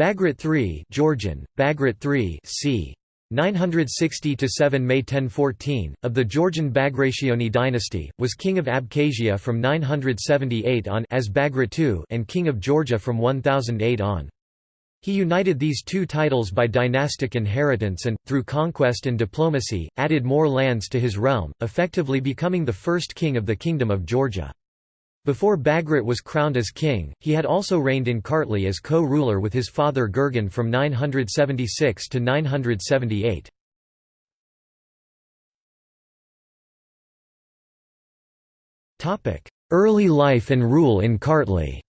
Bagrat III Georgian, Bagrat III c. 960–7 May 1014, of the Georgian Bagrationi dynasty, was king of Abkhazia from 978 on as Bagrat II and king of Georgia from 1008 on. He united these two titles by dynastic inheritance and, through conquest and diplomacy, added more lands to his realm, effectively becoming the first king of the Kingdom of Georgia. Before Bagrat was crowned as king, he had also reigned in Kartli as co-ruler with his father Gurgen from 976 to 978. Early life and rule in Kartli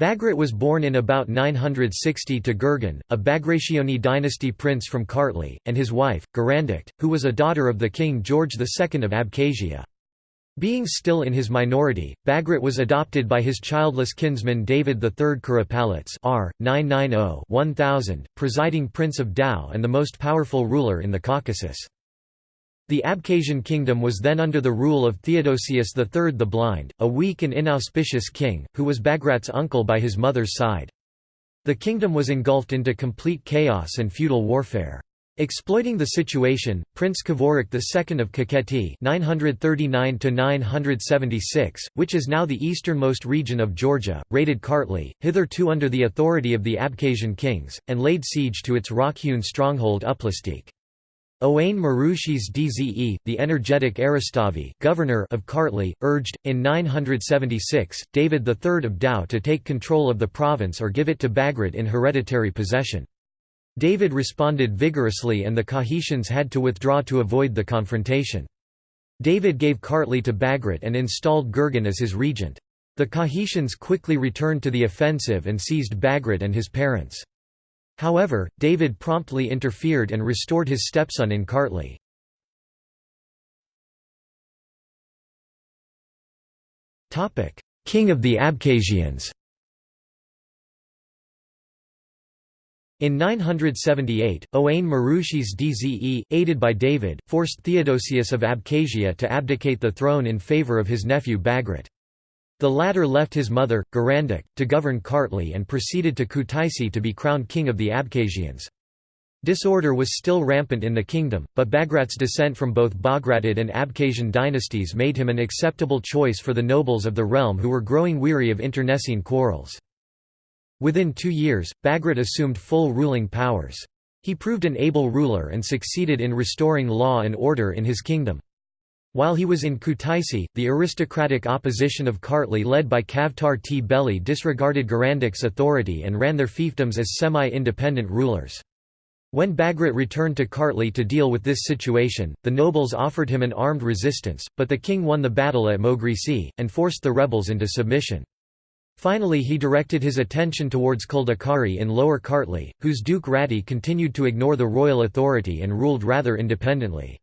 Bagrat was born in about 960 to Gurgen, a Bagrationi dynasty prince from Kartli, and his wife, Gurandukht, who was a daughter of the king George II of Abkhazia. Being still in his minority, Bagrat was adopted by his childless kinsman David III Kuropalates r. 990-1000, presiding prince of Tao and the most powerful ruler in the Caucasus. The Abkhazian kingdom was then under the rule of Theodosius III the Blind, a weak and inauspicious king, who was Bagrat's uncle by his mother's side. The kingdom was engulfed into complete chaos and feudal warfare. Exploiting the situation, Prince Kvirike II of Kakheti (939–976), which is now the easternmost region of Georgia, raided Kartli, hitherto under the authority of the Abkhazian kings, and laid siege to its rock-hewn stronghold Uplistsikhe. Ioane Marushisdze, the energetic eristavi governor of Kartli, urged, in 976, David III of Tao to take control of the province or give it to Bagrat in hereditary possession. David responded vigorously and the Kakhetians had to withdraw to avoid the confrontation. David gave Kartli to Bagrat and installed Gurgen as his regent. The Kakhetians quickly returned to the offensive and seized Bagrat and his parents. However, David promptly interfered and restored his stepson in Kartli. King of the Abkhazians In 978, Ioane Marushisdze, aided by David, forced Theodosius of Abkhazia to abdicate the throne in favour of his nephew Bagrat. The latter left his mother, Gurandukht, to govern Kartli and proceeded to Kutaisi to be crowned king of the Abkhazians. Disorder was still rampant in the kingdom, but Bagrat's descent from both Bagratid and Abkhazian dynasties made him an acceptable choice for the nobles of the realm who were growing weary of internecine quarrels. Within two years, Bagrat assumed full ruling powers. He proved an able ruler and succeeded in restoring law and order in his kingdom. While he was in Kutaisi, the aristocratic opposition of Kartli led by Kavtar Tbeli disregarded Gurandukht's authority and ran their fiefdoms as semi-independent rulers. When Bagrat returned to Kartli to deal with this situation, the nobles offered him an armed resistance, but the king won the battle at Mogrisi, and forced the rebels into submission. Finally he directed his attention towards Kldekari in Lower Kartli, whose Duke Rati continued to ignore the royal authority and ruled rather independently.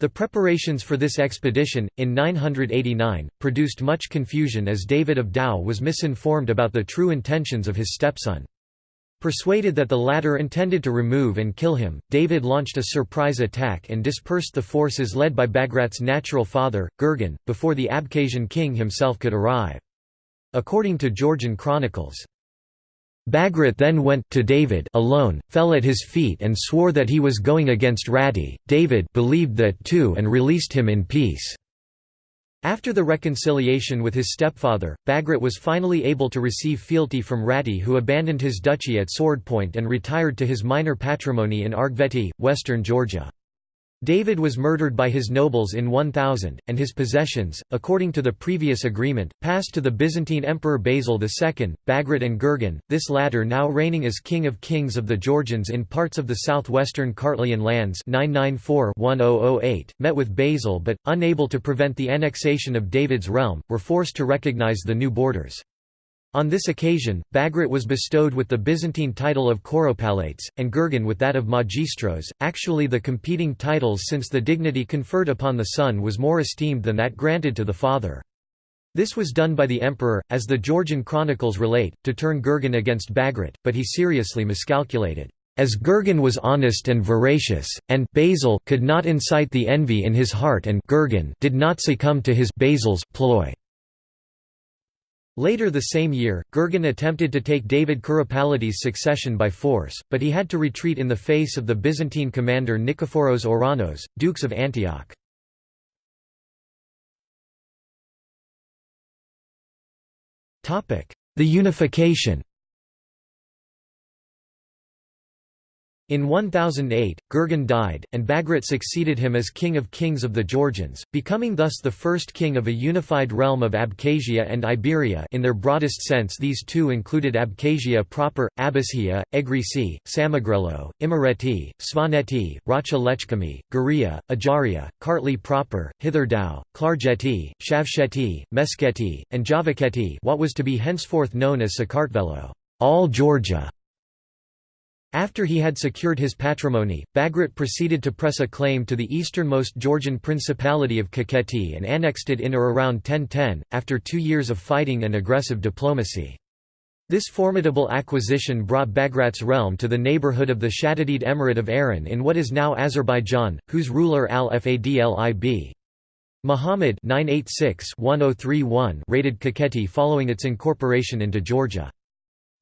The preparations for this expedition, in 989, produced much confusion as David of Tao was misinformed about the true intentions of his stepson. Persuaded that the latter intended to remove and kill him, David launched a surprise attack and dispersed the forces led by Bagrat's natural father, Gurgen, before the Abkhazian king himself could arrive. According to Georgian chronicles, Bagrat then went to David alone, fell at his feet and swore that he was going against Rati. David believed that too and released him in peace. After the reconciliation with his stepfather, Bagrat was finally able to receive fealty from Rati who abandoned his duchy at Swordpoint and retired to his minor patrimony in Argveti, western Georgia. David was murdered by his nobles in 1000, and his possessions, according to the previous agreement, passed to the Byzantine Emperor Basil II, Bagrat and Gurgen, this latter now reigning as King of Kings of the Georgians in parts of the southwestern Kartlian lands 994-1008, met with Basil but, unable to prevent the annexation of David's realm, were forced to recognize the new borders. On this occasion, Bagrat was bestowed with the Byzantine title of Kuropalates, and Gurgen with that of Magistros, actually the competing titles since the dignity conferred upon the son was more esteemed than that granted to the father. This was done by the emperor, as the Georgian chronicles relate, to turn Gurgen against Bagrat, but he seriously miscalculated. As Gurgen was honest and veracious, and Basil could not incite the envy in his heart and Gurgen did not succumb to his Basil's ploy. Later the same year, Gurgen attempted to take David Kuropalates' succession by force, but he had to retreat in the face of the Byzantine commander Nikephoros Ouranos, dukes of Antioch. The unification In 1008, Gurgen died, and Bagrat succeeded him as king of kings of the Georgians, becoming thus the first king of a unified realm of Abkhazia and Iberia in their broadest sense these two included Abkhazia proper, Abashia, Egrisi, Samegrelo, Imereti, Svaneti, Racha Lechkhumi, Guria, Ajaria, Kartli proper, Hitherdau, Klarjeti, Shavsheti, Meskheti, and Javakheti what was to be henceforth known as Sakartvelo all Georgia". After he had secured his patrimony, Bagrat proceeded to press a claim to the easternmost Georgian principality of Kakheti and annexed it in or around 1010, after two years of fighting and aggressive diplomacy. This formidable acquisition brought Bagrat's realm to the neighborhood of the Shaddadid Emirate of Arran in what is now Azerbaijan, whose ruler al-Fadlib. Muhammad 986-1031 raided Kakheti following its incorporation into Georgia.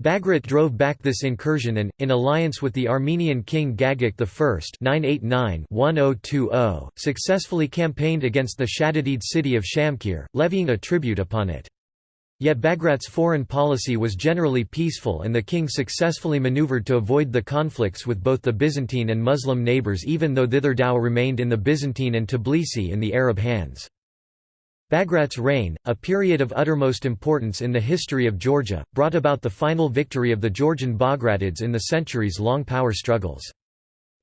Bagrat drove back this incursion and, in alliance with the Armenian king Gagik I oh oh, successfully campaigned against the Shaddadid city of Shamkir, levying a tribute upon it. Yet Bagrat's foreign policy was generally peaceful and the king successfully maneuvered to avoid the conflicts with both the Byzantine and Muslim neighbours even though Thitherdau remained in the Byzantine and Tbilisi in the Arab hands. Bagrat's reign, a period of uttermost importance in the history of Georgia, brought about the final victory of the Georgian Bagratids in the centuries-long power struggles.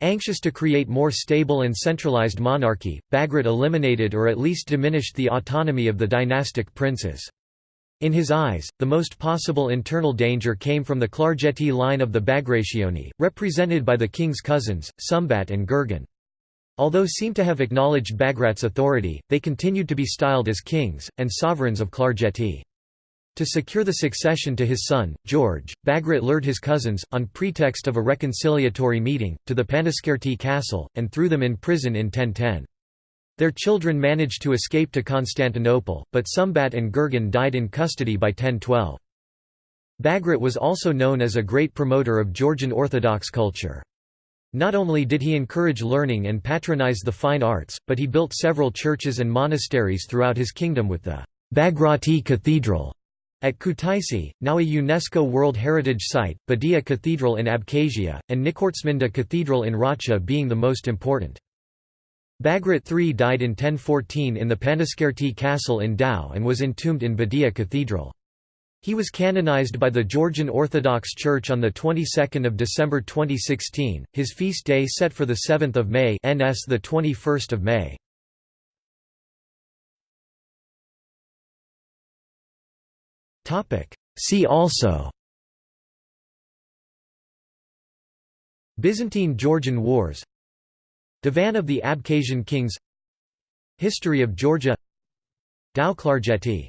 Anxious to create more stable and centralized monarchy, Bagrat eliminated or at least diminished the autonomy of the dynastic princes. In his eyes, the most possible internal danger came from the Klarjeti line of the Bagrationi, represented by the king's cousins, Sumbat and Gurgen. Although seem to have acknowledged Bagrat's authority, they continued to be styled as kings, and sovereigns of Klarjeti. To secure the succession to his son, George, Bagrat lured his cousins, on pretext of a reconciliatory meeting, to the Panaskerti castle, and threw them in prison in 1010. Their children managed to escape to Constantinople, but Sumbat and Gurgen died in custody by 1012. Bagrat was also known as a great promoter of Georgian Orthodox culture. Not only did he encourage learning and patronize the fine arts, but he built several churches and monasteries throughout his kingdom with the Bagrati Cathedral at Kutaisi, now a UNESCO World Heritage Site, Bedia Cathedral in Abkhazia, and Nikortsminda Cathedral in Racha being the most important. Bagrat III died in 1014 in the Panaskerti castle in Tao and was entombed in Bedia Cathedral. He was canonized by the Georgian Orthodox Church on the 22nd of December 2016. His feast day set for the 7th of May, NS the 21st of May. Topic: See also. Byzantine-Georgian Wars. Divan of the Abkhazian kings. History of Georgia. Tao Klarjeti